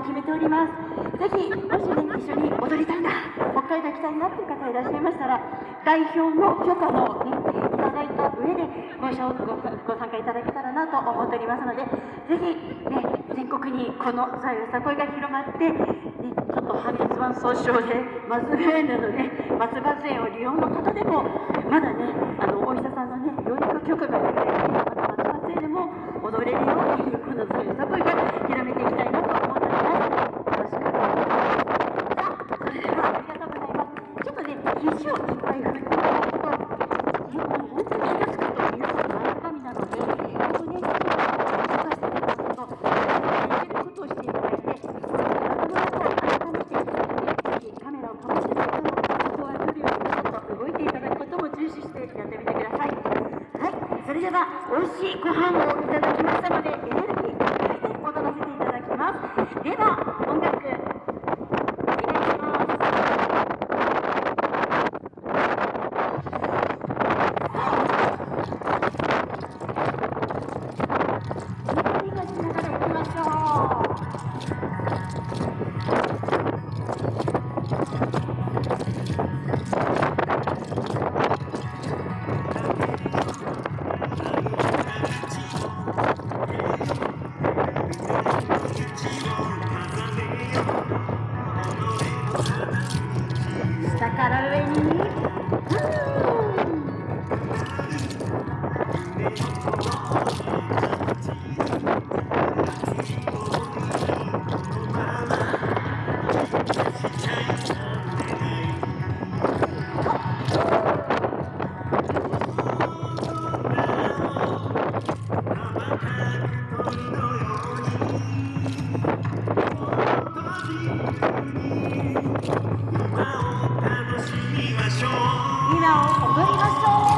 決めております。ぜひもしね一緒に踊りたいな北海道行きたいなっていう方いらっしゃいましたら代表の許可もねいただいた上でごごご参加いただけたらなと思っておりますのでぜひね全国にこのさゆさ声が広まって、ね、ちょっと破滅板総称で松葉園などね松葉園を利用の方でもまだねあのお医者さんのね養育許可が出てまた松葉園でも踊れるようにこのさゆさ声が広めていきたいなと思っておりますよろしくお願いしますさあそれではありがとうございますちょっとね肘をいっぱい振ってもらうともう本当に気がつくと皆さん前かみなのでここね動かしていただくとできることをしていただいてその後改めてぜひカメラを構ってそのことは来るようにちょっと動いていただくことも重視してやってみてくださいはいそれでは美味しいご飯をいただきましたのでエネルギーいっぱいで踊らせていただきます。では踊りましょう。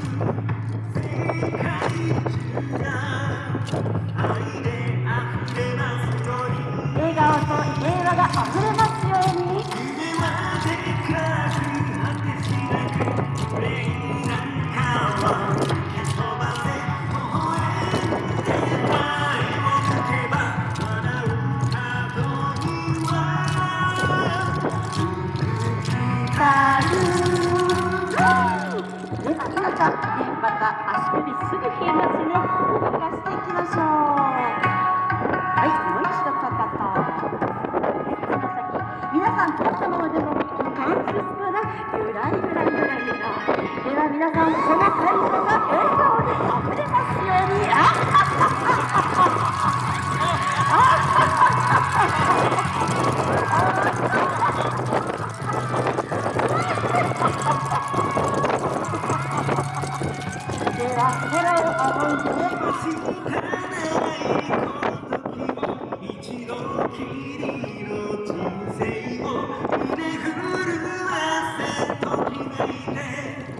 笑皆さんねまた足首すぐ冷えますね動かしていきましょうはい。もう一度かかとつま先皆さん立ったままでも関節からゆらゆらゆらゆらでは皆さんこの体操が笑顔で溢れますように。生を胸震わせときめいて